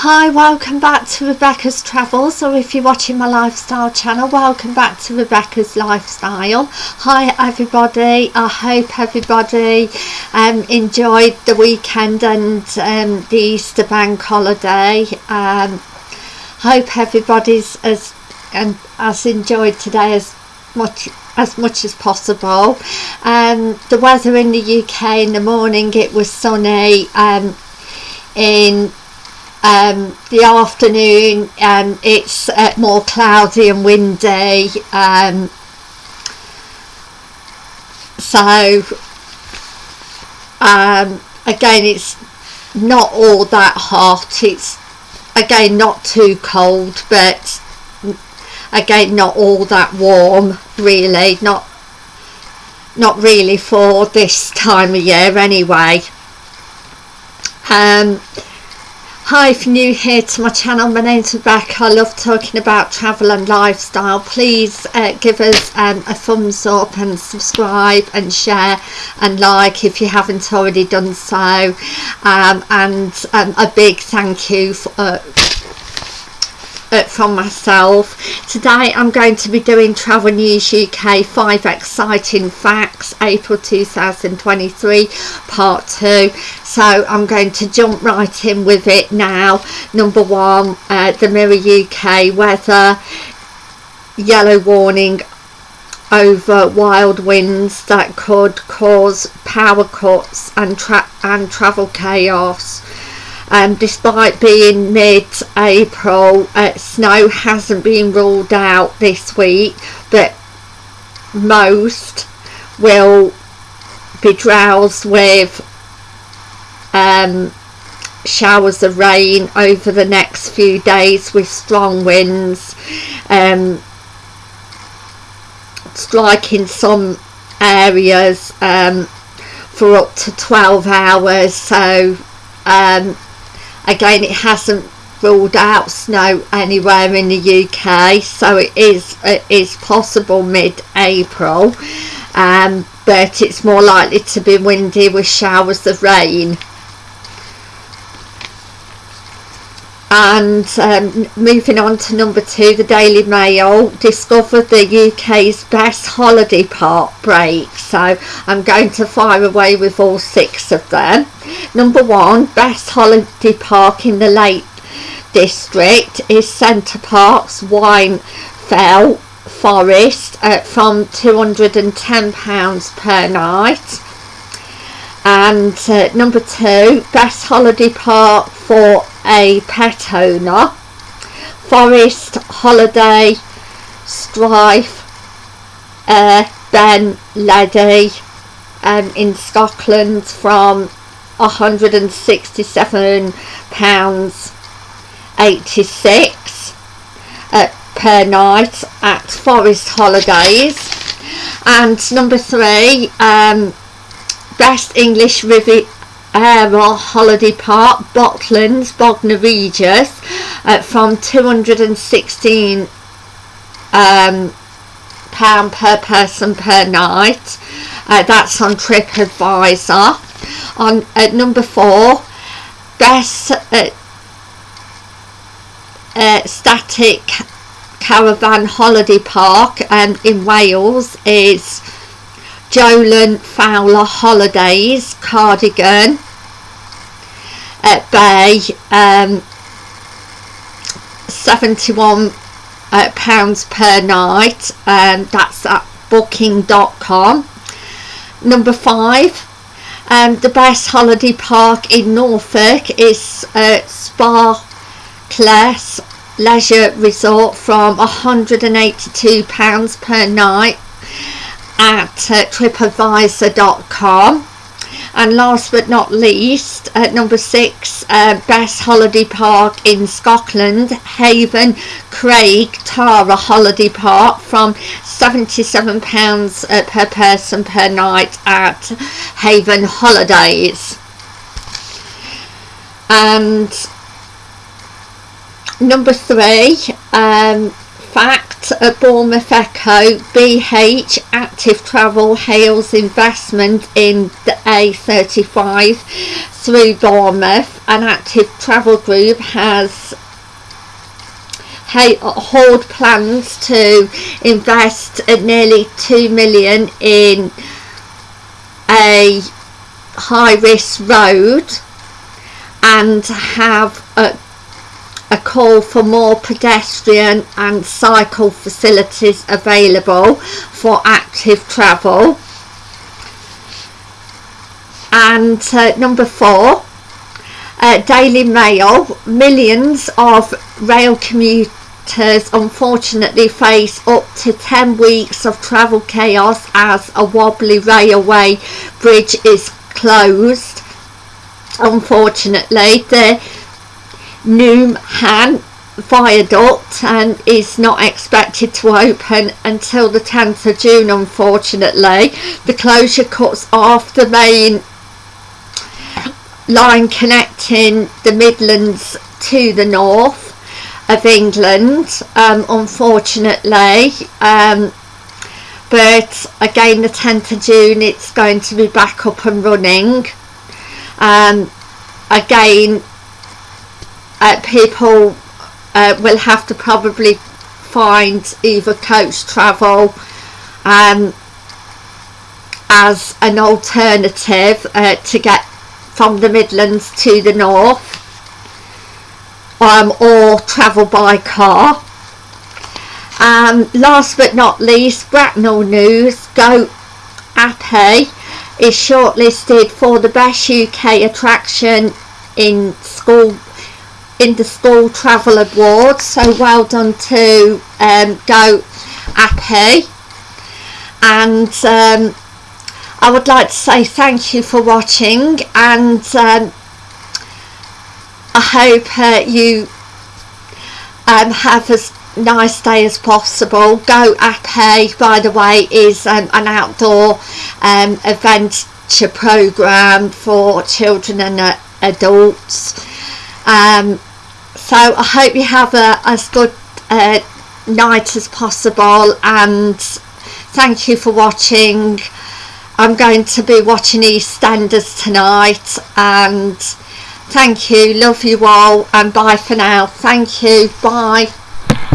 Hi, welcome back to Rebecca's Travels, or if you're watching my lifestyle channel, welcome back to Rebecca's Lifestyle. Hi everybody, I hope everybody um, enjoyed the weekend and um, the Easter bank holiday. Um, hope everybody's as and has enjoyed today as much as much as possible. Um, the weather in the UK in the morning, it was sunny. Um, in um, the afternoon um, it's uh, more cloudy and windy um, so um, again it's not all that hot it's again not too cold but again not all that warm really not not really for this time of year anyway. Um, Hi, if you're new here to my channel, my name's Rebecca. I love talking about travel and lifestyle. Please uh, give us um, a thumbs up and subscribe and share and like if you haven't already done so. Um, and um, a big thank you for, uh, from myself. Today I'm going to be doing Travel News UK 5 Exciting Facts April 2023 Part 2. So I'm going to jump right in with it now. Number one, uh, the Mirror UK weather, yellow warning over wild winds that could cause power cuts and, tra and travel chaos um, despite being mid-April uh, snow hasn't been ruled out this week but most will be drowsed with um, showers of rain over the next few days with strong winds. Um, striking some areas um, for up to 12 hours so um, again it hasn't ruled out snow anywhere in the UK so it is it is possible mid-April um, but it's more likely to be windy with showers of rain and um, moving on to number two the Daily Mail discovered the UK's best holiday park break. So I'm going to fire away with all six of them. Number one best holiday park in the Lake District is Center Parcs Whinfell Forest at from £210 per night. And uh, number two best holiday park for a pet owner forest holiday Strathyre uh, ben ledi um, in scotland from 167 pounds 86 uh, per night at forest holidays. And number three um, Best English Riviera Holiday Park, Butlins, Bognor Regis, uh, from 216 um, per person per night. Uh, that's on TripAdvisor. On at number four, best uh, uh, static caravan holiday park um, in Wales is Jolan Fowler Holidays cardigan at Bay um, 71 uh, pounds per night. And um, that's at booking.com number five um, the best holiday park in Norfolk is uh, Sparkless Leisure Resort from 182 pounds per night at uh, tripadvisor.com and last but not least at number six uh, best holiday park in Scotland Haven Craig Tara holiday park from 77 pounds uh, per person per night at Haven Holidays. And number three um, fact, at Bournemouth Echo, BH Active Travel hails investment in the A35 through Bournemouth. An Active Travel Group has hold plans to invest nearly 2 million in a high risk road and have uh, a, call for more pedestrian and cycle facilities available for active travel. And uh, number four uh, Daily Mail. Millions of rail commuters unfortunately face up to 10 weeks of travel chaos as a wobbly railway bridge is closed. Unfortunately the Newham viaduct and is not expected to open until the 10th of June unfortunately. The closure cuts off the main line connecting the Midlands to the north of England um, unfortunately um, but again the 10th of June it's going to be back up and running. Um, again uh, people uh, will have to probably find either coach travel um, as an alternative uh, to get from the Midlands to the north um, or travel by car. Um, last but not least, Bracknell News, Go Ape is shortlisted for the best UK attraction in school in the school travel Award. so well done to um, Go Ape and um, I would like to say thank you for watching and um, I hope uh, you um, have as nice day as possible. Go Ape, by the way, is um, an outdoor um, adventure program for children and uh, adults. Um, so I hope you have a, as good uh, night as possible and thank you for watching. I'm going to be watching EastEnders tonight and Thank you. Love you all. And bye for now. Thank you. Bye.